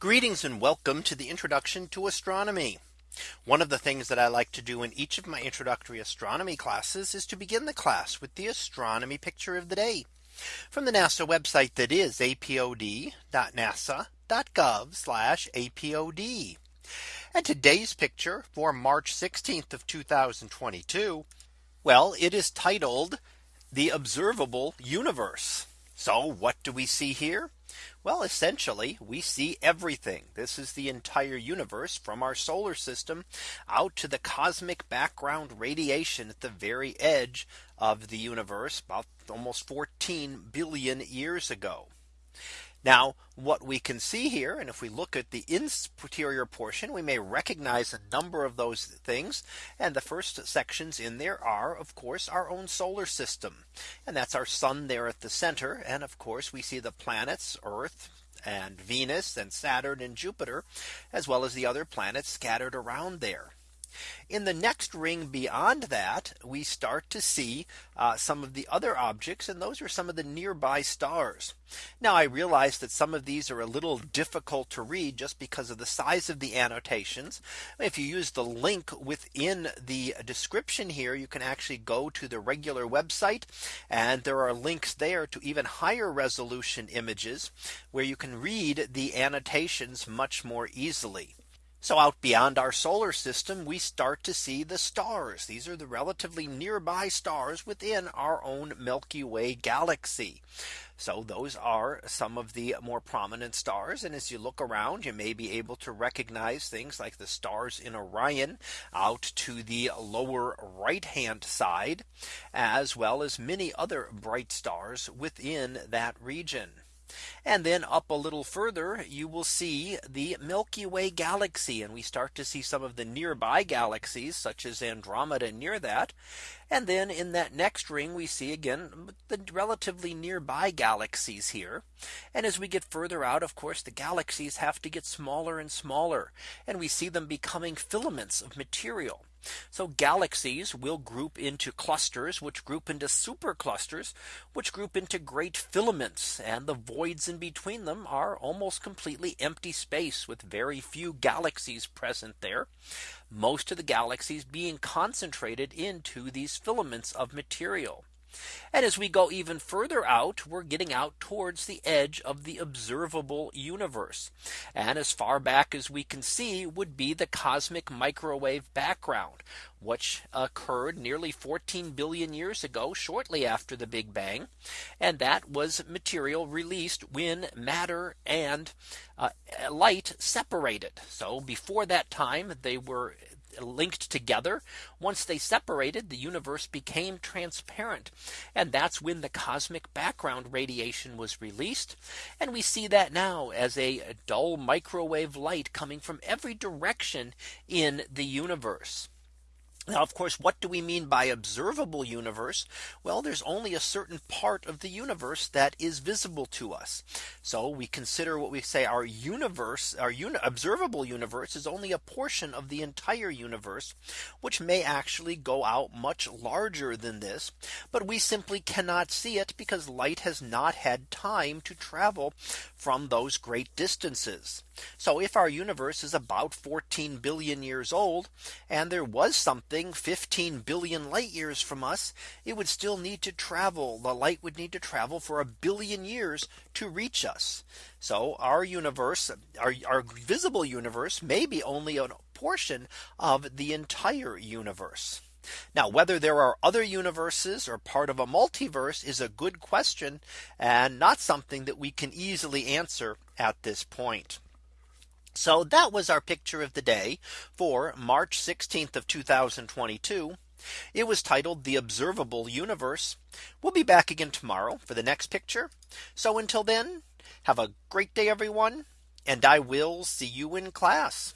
Greetings and welcome to the introduction to astronomy. One of the things that I like to do in each of my introductory astronomy classes is to begin the class with the astronomy picture of the day from the NASA website that is apod.nasa.gov apod. And today's picture for March 16th of 2022. Well, it is titled the observable universe. So what do we see here? Well, essentially, we see everything. This is the entire universe from our solar system out to the cosmic background radiation at the very edge of the universe about almost 14 billion years ago. Now what we can see here and if we look at the interior portion we may recognize a number of those things. And the first sections in there are of course our own solar system. And that's our sun there at the center. And of course we see the planets Earth and Venus and Saturn and Jupiter as well as the other planets scattered around there. In the next ring beyond that, we start to see uh, some of the other objects. And those are some of the nearby stars. Now I realize that some of these are a little difficult to read just because of the size of the annotations. If you use the link within the description here, you can actually go to the regular website. And there are links there to even higher resolution images where you can read the annotations much more easily. So out beyond our solar system, we start to see the stars. These are the relatively nearby stars within our own Milky Way galaxy. So those are some of the more prominent stars. And as you look around, you may be able to recognize things like the stars in Orion out to the lower right hand side, as well as many other bright stars within that region. And then up a little further, you will see the Milky Way galaxy. And we start to see some of the nearby galaxies such as Andromeda near that. And then in that next ring, we see again the relatively nearby galaxies here. And as we get further out, of course, the galaxies have to get smaller and smaller. And we see them becoming filaments of material. So galaxies will group into clusters, which group into superclusters, which group into great filaments. And the voids in between them are almost completely empty space with very few galaxies present there. Most of the galaxies being concentrated into these filaments of material. And as we go even further out, we're getting out towards the edge of the observable universe. And as far back as we can see would be the cosmic microwave background, which occurred nearly 14 billion years ago, shortly after the Big Bang. And that was material released when matter and uh, light separated. So before that time, they were linked together. Once they separated, the universe became transparent. And that's when the cosmic background radiation was released. And we see that now as a dull microwave light coming from every direction in the universe. Now, of course, what do we mean by observable universe? Well, there's only a certain part of the universe that is visible to us. So we consider what we say our universe, our observable universe is only a portion of the entire universe, which may actually go out much larger than this. But we simply cannot see it because light has not had time to travel from those great distances. So if our universe is about 14 billion years old, and there was something 15 billion light years from us, it would still need to travel. The light would need to travel for a billion years to reach us. So our universe, our, our visible universe may be only a portion of the entire universe. Now whether there are other universes or part of a multiverse is a good question and not something that we can easily answer at this point. So that was our picture of the day for March 16th of 2022. It was titled the observable universe. We'll be back again tomorrow for the next picture. So until then, have a great day, everyone. And I will see you in class.